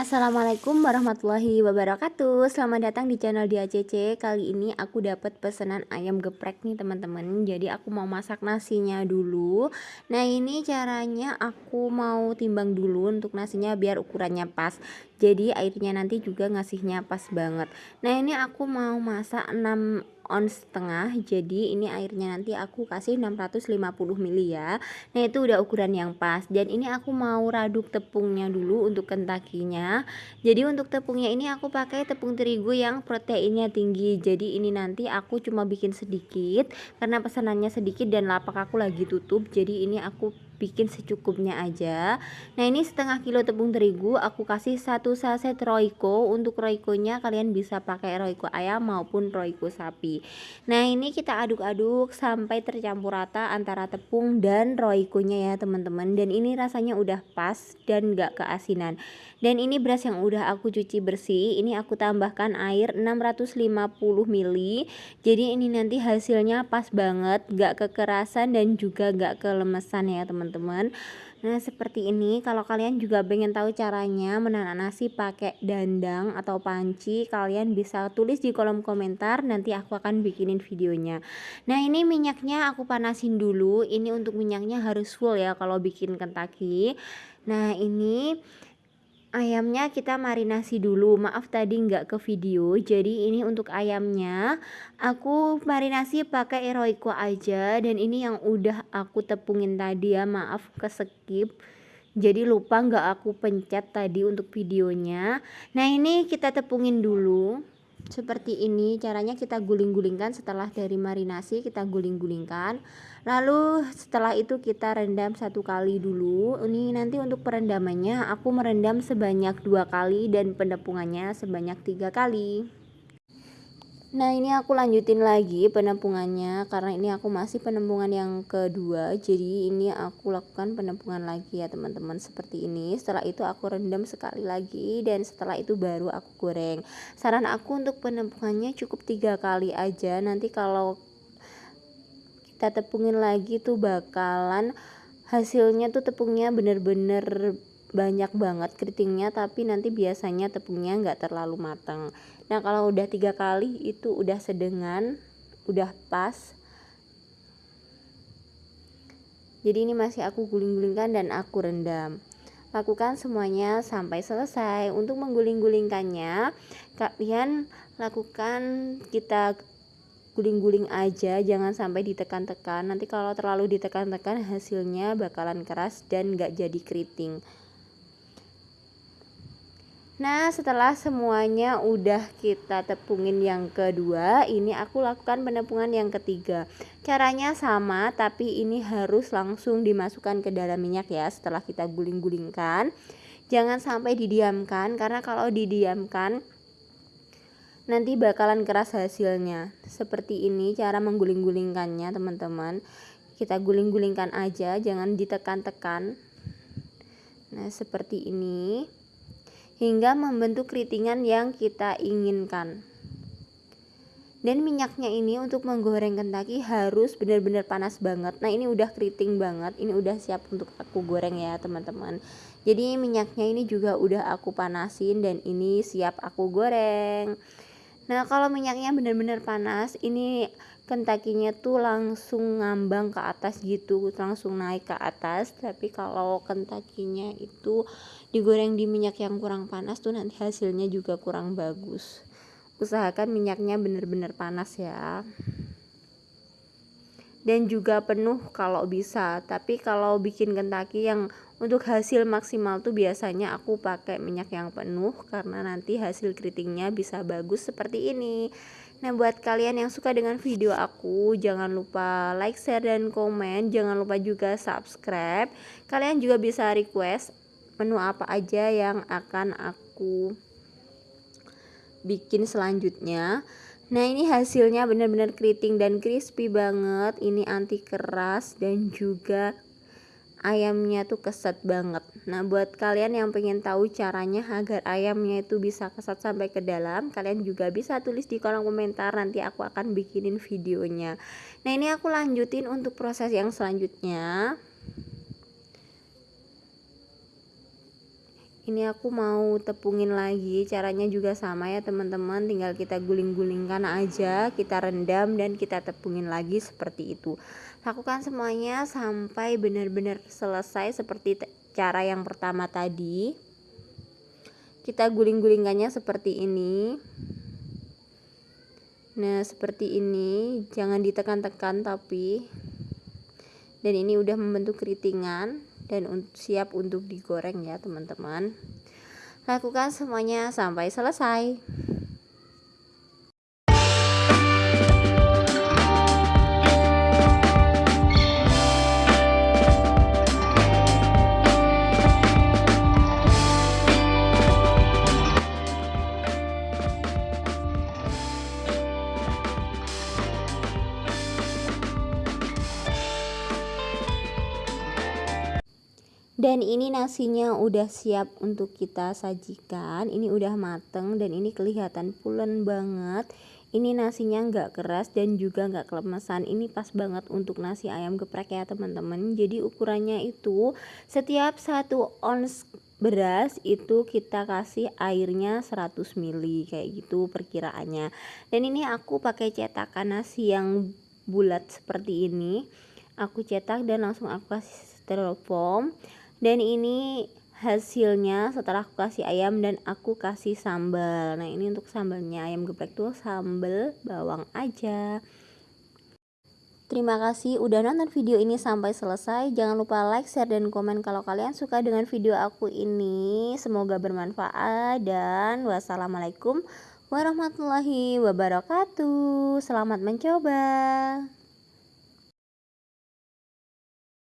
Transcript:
Assalamualaikum warahmatullahi wabarakatuh. Selamat datang di channel di ACC Kali ini aku dapat pesanan ayam geprek nih teman-teman. Jadi aku mau masak nasinya dulu. Nah ini caranya aku mau timbang dulu untuk nasinya biar ukurannya pas. Jadi airnya nanti juga ngasihnya pas banget. Nah ini aku mau masak 6 on setengah jadi ini airnya nanti aku kasih 650 ml ya. Nah itu udah ukuran yang pas. Dan ini aku mau raduk tepungnya dulu untuk kentakinya jadi untuk tepungnya ini aku pakai tepung terigu yang proteinnya tinggi. Jadi ini nanti aku cuma bikin sedikit karena pesanannya sedikit dan lapak aku lagi tutup. Jadi ini aku bikin secukupnya aja. Nah ini setengah kilo tepung terigu aku kasih satu saset roiko untuk roikonya kalian bisa pakai roiko ayam maupun roiko sapi. Nah ini kita aduk-aduk sampai tercampur rata antara tepung dan roikonya ya teman-teman. Dan ini rasanya udah pas dan gak keasinan dan ini beras yang udah aku cuci bersih ini aku tambahkan air 650 ml jadi ini nanti hasilnya pas banget gak kekerasan dan juga gak kelemesan ya teman-teman. Nah seperti ini kalau kalian juga pengen tahu caranya menanak nasi pakai dandang atau panci kalian bisa tulis di kolom komentar nanti aku akan bikinin videonya. Nah ini minyaknya aku panasin dulu. Ini untuk minyaknya harus full ya kalau bikin kentaki. Nah ini ayamnya kita marinasi dulu. Maaf tadi nggak ke video jadi ini untuk ayamnya. Aku marinasi pakai eroiko aja dan ini yang udah aku tepungin tadi ya. Maaf ke skip jadi lupa nggak aku pencet tadi untuk videonya. Nah ini kita tepungin dulu seperti ini caranya kita guling-gulingkan. Setelah dari marinasi kita guling-gulingkan. Lalu setelah itu kita rendam satu kali dulu. Ini nanti untuk perendamannya aku merendam sebanyak dua kali dan penepungannya sebanyak tiga kali Nah ini aku lanjutin lagi penempungannya karena ini aku masih penempungan yang kedua. Jadi ini aku lakukan penempungan lagi ya teman-teman seperti ini. Setelah itu aku rendam sekali lagi dan setelah itu baru aku goreng. Saran aku untuk penempungannya cukup tiga kali aja. Nanti kalau kita tepungin lagi tuh bakalan hasilnya tuh tepungnya bener-bener banyak banget keritingnya tapi nanti biasanya tepungnya nggak terlalu matang. Nah kalau udah tiga kali itu udah sedengan udah pas. Jadi ini masih aku guling-gulingkan dan aku rendam. Lakukan semuanya sampai selesai. Untuk mengguling-gulingkannya kalian lakukan kita guling-guling aja jangan sampai ditekan-tekan. Nanti kalau terlalu ditekan-tekan hasilnya bakalan keras dan gak jadi keriting Nah setelah semuanya udah kita tepungin yang kedua Ini aku lakukan penepungan yang ketiga. Caranya sama tapi ini harus langsung dimasukkan ke dalam minyak ya Setelah kita guling-gulingkan. Jangan sampai didiamkan Karena kalau didiamkan Nanti bakalan keras hasilnya. Seperti ini cara mengguling-gulingkannya teman-teman. Kita guling-gulingkan aja Jangan ditekan-tekan. Nah seperti ini hingga membentuk keritingan yang kita inginkan. Dan minyaknya ini untuk menggoreng kentaki harus benar-benar panas banget. Nah, ini udah keriting banget. Ini udah siap untuk aku goreng ya, teman-teman. Jadi minyaknya ini juga udah aku panasin dan ini siap aku goreng. Nah, kalau minyaknya benar-benar panas, ini kentakinya tuh langsung ngambang ke atas gitu langsung naik ke atas. Tapi kalau kentakinya itu digoreng di minyak yang kurang panas tuh nanti hasilnya juga kurang bagus. Usahakan minyaknya benar-benar panas ya. Dan juga penuh kalau bisa. Tapi kalau bikin kentaki yang untuk hasil maksimal tuh biasanya aku pakai minyak yang penuh karena nanti hasil keritingnya bisa bagus seperti ini Nah buat kalian yang suka dengan video aku Jangan lupa like, share, dan komen. Jangan lupa juga subscribe. Kalian juga bisa request Menu apa aja yang akan aku Bikin selanjutnya. Nah ini hasilnya benar-benar keriting dan crispy banget. Ini anti keras dan juga ayamnya tuh keset banget nah buat kalian yang pengen tahu caranya agar ayamnya itu bisa kesat sampai ke dalam kalian juga bisa tulis di kolom komentar nanti aku akan bikinin videonya. Nah ini aku lanjutin untuk proses yang selanjutnya. Ini aku mau tepungin lagi caranya juga sama ya teman-teman. Tinggal kita guling-gulingkan aja kita rendam dan kita tepungin lagi seperti itu. Lakukan semuanya sampai benar-benar selesai seperti cara yang pertama tadi kita guling-gulingkannya seperti ini. Nah seperti ini jangan ditekan-tekan tapi dan ini udah membentuk keritingan dan siap untuk digoreng ya teman-teman. Lakukan semuanya sampai selesai dan ini nasinya udah siap untuk kita sajikan ini udah mateng dan ini kelihatan pulen banget. Ini nasinya nggak keras dan juga nggak kelemesan. Ini pas banget untuk nasi ayam geprek ya teman-teman. Jadi ukurannya itu setiap satu ons beras itu kita kasih airnya 100 ml kayak gitu perkiraannya. Dan ini aku pakai cetakan nasi yang bulat seperti ini. Aku cetak dan langsung aku kasih styrofoam dan ini hasilnya setelah aku kasih ayam dan aku kasih sambal nah ini untuk sambalnya ayam geprek tuh sambal bawang aja Terima kasih udah nonton video ini sampai selesai. Jangan lupa like, share, dan komen kalau kalian suka dengan video aku ini. Semoga bermanfaat dan wassalamualaikum warahmatullahi wabarakatuh. Selamat mencoba.